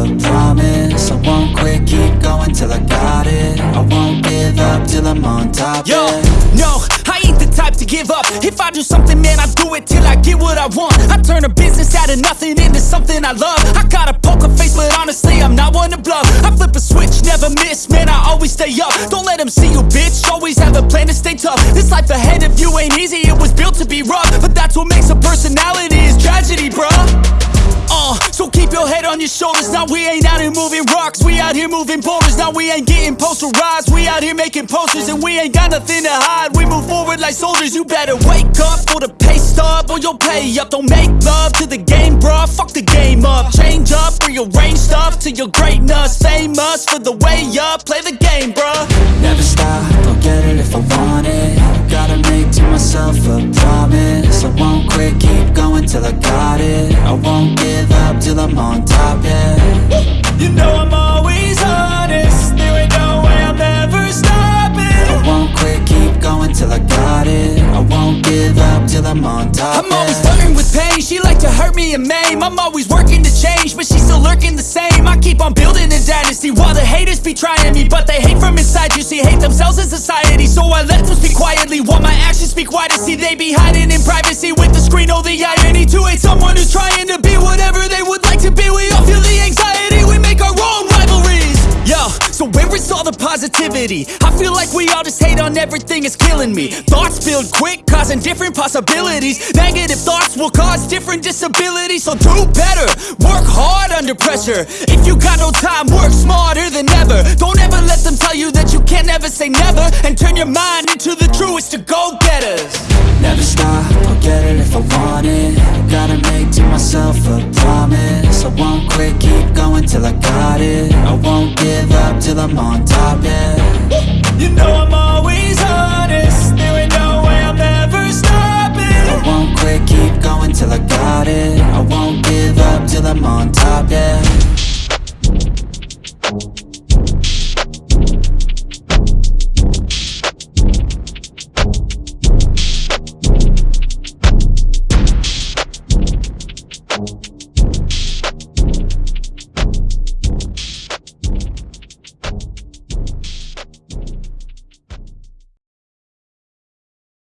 a promise. I won't quit, keep going till I got it. I won't give up till I'm on top, Yo, yeah. no, I ain't the type to give up. If I do something, man, I do it till I get what I want. I turn a business out of nothing into something I love. I got a poker face, but honestly, I'm not one to bluff. I flip a switch, never miss, man, I always stay up. Don't let them see you, bitch, always have a plan to stay tough. This life ahead of you ain't easy, it was built to be rough. But that's what makes a personality, is tragedy, your shoulders. Now we ain't out here moving rocks. We out here moving boulders. Now we ain't getting posterized. We out here making posters and we ain't got nothing to hide. We move forward like soldiers. You better wake up for the pay stub or you'll pay up. Don't make love to the game, bruh. Fuck the game up. Change up, rearrange stuff to your greatness. Famous for the way up. Play the game, bruh. Never stop, I'll get it if I want it Gotta make to myself a promise I won't quit, keep going till I hurt me and maim I'm always working to change, but she's still lurking the same. I keep on building a dynasty while the haters be trying me But they hate from inside, you see, hate themselves in society So I let them speak quietly while my actions speak wider. See, they be hiding in privacy with where is all the positivity? I feel like we all just hate on everything, it's killing me. Thoughts build quick, causing different possibilities. Negative thoughts will cause different disabilities. So do better, work hard under pressure. If you got no time, work smarter than ever. Don't ever let them tell you that you can't never say never. And turn your mind into the truest of go-getters Never stop, I'll get it if I want it. Gotta make to myself a promise. I won't quit, keep going till I got it. I won't give up till I'm on top, yeah. You know I'm always honest. There ain't no way I'm ever stopping. I won't quit, keep going till I got it. I won't give up till I'm on top, yeah. Thank